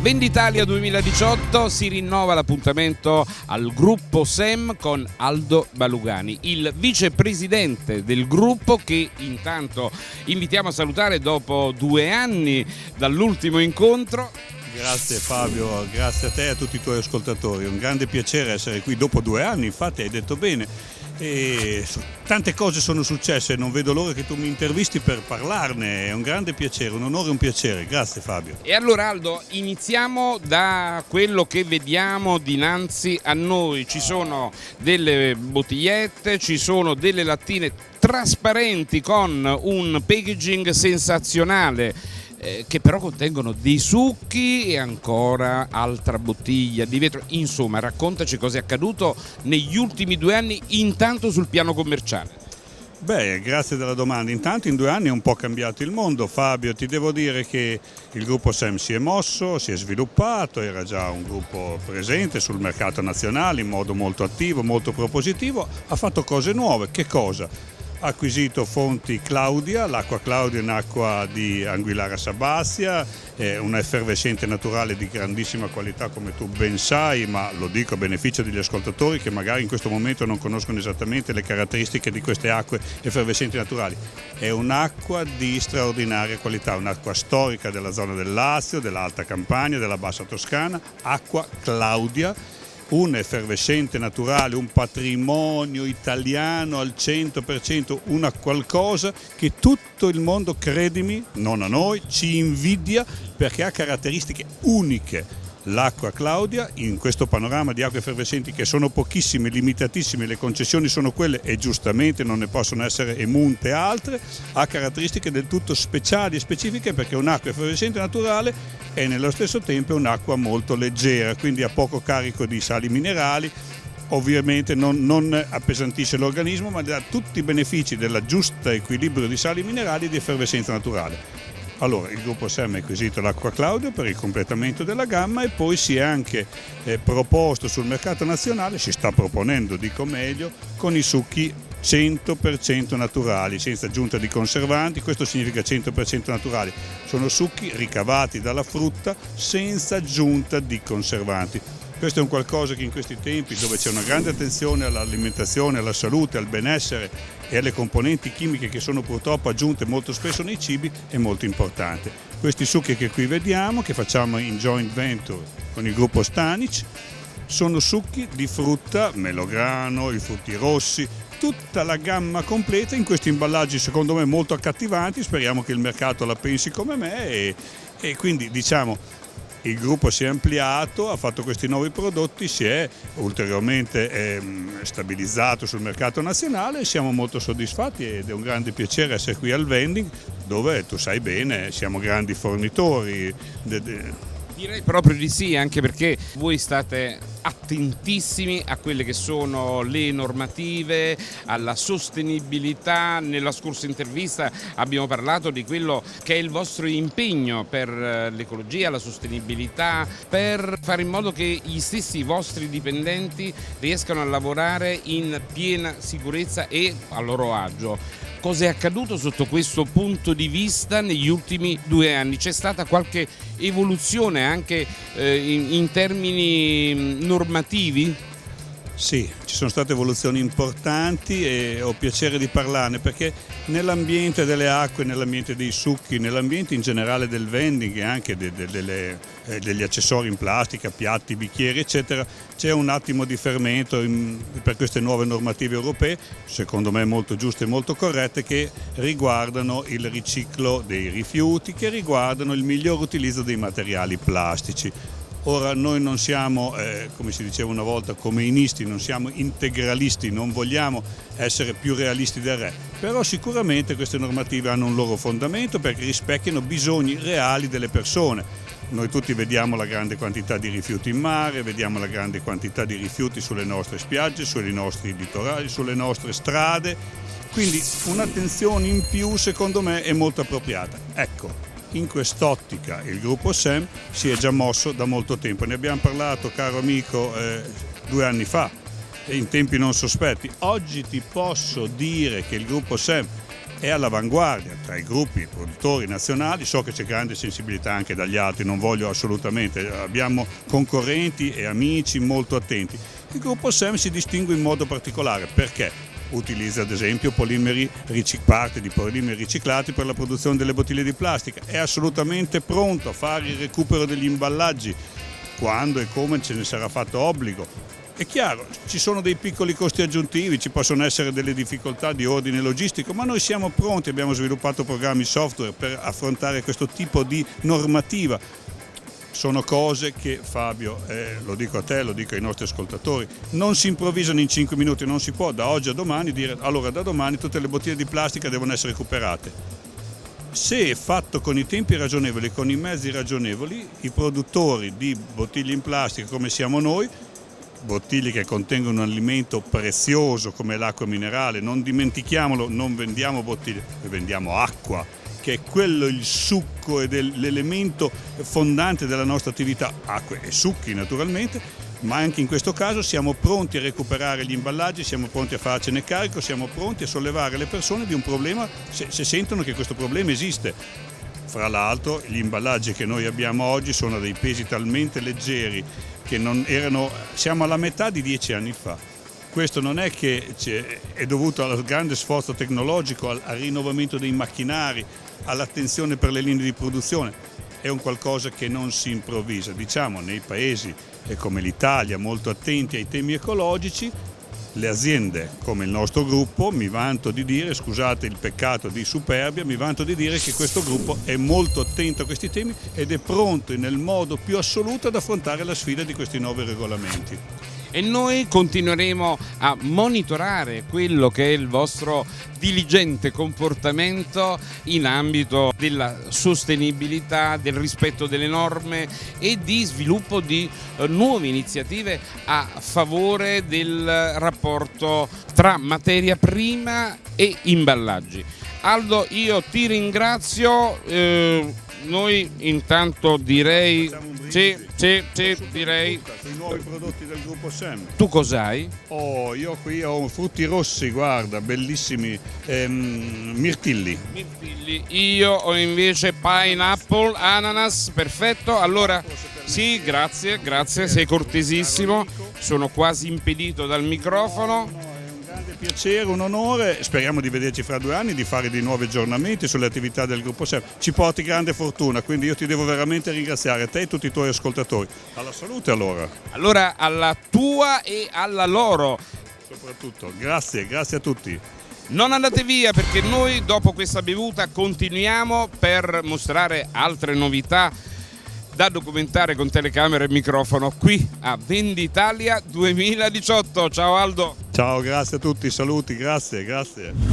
Venditalia 2018 si rinnova l'appuntamento al gruppo SEM con Aldo Balugani, il vicepresidente del gruppo che intanto invitiamo a salutare dopo due anni dall'ultimo incontro. Grazie Fabio, grazie a te e a tutti i tuoi ascoltatori, un grande piacere essere qui dopo due anni, infatti hai detto bene e tante cose sono successe, non vedo l'ora che tu mi intervisti per parlarne, è un grande piacere, un onore e un piacere, grazie Fabio. E allora Aldo, iniziamo da quello che vediamo dinanzi a noi, ci sono delle bottigliette, ci sono delle lattine trasparenti con un packaging sensazionale eh, che però contengono dei succhi e ancora altra bottiglia di vetro. Insomma, raccontaci cosa è accaduto negli ultimi due anni intanto sul piano commerciale. Beh, grazie della domanda. Intanto in due anni è un po' cambiato il mondo. Fabio, ti devo dire che il gruppo SEM si è mosso, si è sviluppato, era già un gruppo presente sul mercato nazionale in modo molto attivo, molto propositivo, ha fatto cose nuove. Che cosa? Acquisito fonti Claudia, l'acqua Claudia è un'acqua di Anguillara Sabazia, è una effervescente naturale di grandissima qualità come tu ben sai, ma lo dico a beneficio degli ascoltatori che magari in questo momento non conoscono esattamente le caratteristiche di queste acque effervescenti naturali. È un'acqua di straordinaria qualità, un'acqua storica della zona del Lazio, dell'Alta Campania, della Bassa Toscana, acqua Claudia un effervescente naturale, un patrimonio italiano al 100%, una qualcosa che tutto il mondo, credimi, non a noi, ci invidia perché ha caratteristiche uniche l'acqua Claudia in questo panorama di acque effervescenti che sono pochissime, limitatissime, le concessioni sono quelle e giustamente non ne possono essere emunte altre, ha caratteristiche del tutto speciali e specifiche perché un'acqua effervescente naturale è nello stesso tempo un'acqua molto leggera, quindi ha poco carico di sali minerali, ovviamente non, non appesantisce l'organismo ma dà tutti i benefici del giusto equilibrio di sali minerali e di effervescenza naturale. Allora, il gruppo SEM ha acquisito l'acqua Claudio per il completamento della gamma e poi si è anche eh, proposto sul mercato nazionale, si sta proponendo, dico meglio, con i succhi 100% naturali, senza aggiunta di conservanti, questo significa 100% naturali. Sono succhi ricavati dalla frutta senza aggiunta di conservanti. Questo è un qualcosa che in questi tempi, dove c'è una grande attenzione all'alimentazione, alla salute, al benessere e alle componenti chimiche che sono purtroppo aggiunte molto spesso nei cibi, è molto importante. Questi succhi che qui vediamo, che facciamo in joint venture con il gruppo Stanic, sono succhi di frutta, melograno, i frutti rossi, tutta la gamma completa in questi imballaggi secondo me molto accattivanti, speriamo che il mercato la pensi come me e, e quindi diciamo il gruppo si è ampliato, ha fatto questi nuovi prodotti, si è ulteriormente eh, stabilizzato sul mercato nazionale e siamo molto soddisfatti ed è un grande piacere essere qui al vending dove tu sai bene siamo grandi fornitori. Direi proprio di sì, anche perché voi state attentissimi a quelle che sono le normative, alla sostenibilità. Nella scorsa intervista abbiamo parlato di quello che è il vostro impegno per eh, l'ecologia, la sostenibilità, per fare in modo che gli stessi vostri dipendenti riescano a lavorare in piena sicurezza e a loro agio. Cosa è accaduto sotto questo punto di vista negli ultimi due anni? C'è stata qualche evoluzione anche eh, in, in termini normativi? Sì, ci sono state evoluzioni importanti e ho piacere di parlarne perché nell'ambiente delle acque, nell'ambiente dei succhi, nell'ambiente in generale del vending e anche de, de, de, eh, degli accessori in plastica, piatti, bicchieri eccetera, c'è un attimo di fermento in, per queste nuove normative europee, secondo me molto giuste e molto corrette, che riguardano il riciclo dei rifiuti, che riguardano il miglior utilizzo dei materiali plastici. Ora noi non siamo, eh, come si diceva una volta, comeinisti, non siamo integralisti, non vogliamo essere più realisti del re, però sicuramente queste normative hanno un loro fondamento perché rispecchiano bisogni reali delle persone. Noi tutti vediamo la grande quantità di rifiuti in mare, vediamo la grande quantità di rifiuti sulle nostre spiagge, sui nostri litorali, sulle nostre strade, quindi un'attenzione in più secondo me è molto appropriata. Ecco, in quest'ottica il gruppo SEM si è già mosso da molto tempo. Ne abbiamo parlato, caro amico, eh, due anni fa, in tempi non sospetti. Oggi ti posso dire che il gruppo SEM è all'avanguardia tra i gruppi produttori nazionali, so che c'è grande sensibilità anche dagli altri, non voglio assolutamente, abbiamo concorrenti e amici molto attenti. Il gruppo SEM si distingue in modo particolare perché utilizza ad esempio parte di polimeri riciclati per la produzione delle bottiglie di plastica, è assolutamente pronto a fare il recupero degli imballaggi quando e come ce ne sarà fatto obbligo, è chiaro, ci sono dei piccoli costi aggiuntivi, ci possono essere delle difficoltà di ordine logistico, ma noi siamo pronti, abbiamo sviluppato programmi software per affrontare questo tipo di normativa. Sono cose che Fabio, eh, lo dico a te, lo dico ai nostri ascoltatori, non si improvvisano in 5 minuti, non si può da oggi a domani dire allora da domani tutte le bottiglie di plastica devono essere recuperate. Se fatto con i tempi ragionevoli, con i mezzi ragionevoli, i produttori di bottiglie in plastica come siamo noi bottiglie che contengono un alimento prezioso come l'acqua minerale, non dimentichiamolo, non vendiamo bottiglie, vendiamo acqua, che è quello il succo ed l'elemento fondante della nostra attività, acque e succhi naturalmente, ma anche in questo caso siamo pronti a recuperare gli imballaggi, siamo pronti a farcene carico, siamo pronti a sollevare le persone di un problema se, se sentono che questo problema esiste. Fra l'altro gli imballaggi che noi abbiamo oggi sono dei pesi talmente leggeri che non erano, siamo alla metà di dieci anni fa. Questo non è che è dovuto al grande sforzo tecnologico, al, al rinnovamento dei macchinari, all'attenzione per le linee di produzione, è un qualcosa che non si improvvisa. Diciamo nei paesi come l'Italia molto attenti ai temi ecologici le aziende come il nostro gruppo, mi vanto di dire, scusate il peccato di superbia, mi vanto di dire che questo gruppo è molto attento a questi temi ed è pronto nel modo più assoluto ad affrontare la sfida di questi nuovi regolamenti e noi continueremo a monitorare quello che è il vostro diligente comportamento in ambito della sostenibilità, del rispetto delle norme e di sviluppo di eh, nuove iniziative a favore del rapporto tra materia prima e imballaggi. Aldo io ti ringrazio, eh, noi intanto direi sì, sì, sì, direi. Sui nuovi prodotti del gruppo Sem. Tu cos'hai? Oh, io qui ho frutti rossi, guarda, bellissimi, ehm, mirtilli. Mirtilli. Io ho invece pineapple, ananas, perfetto. Allora, sì, grazie, grazie, sei cortesissimo. Sono quasi impedito dal microfono piacere, un onore, speriamo di vederci fra due anni, di fare dei nuovi aggiornamenti sulle attività del gruppo SEM. Ci porti grande fortuna, quindi io ti devo veramente ringraziare, te e tutti i tuoi ascoltatori. Alla salute allora. Allora alla tua e alla loro. Soprattutto, grazie, grazie a tutti. Non andate via perché noi dopo questa bevuta continuiamo per mostrare altre novità da documentare con telecamera e microfono qui a Venditalia 2018. Ciao Aldo! Ciao, grazie a tutti, saluti, grazie, grazie.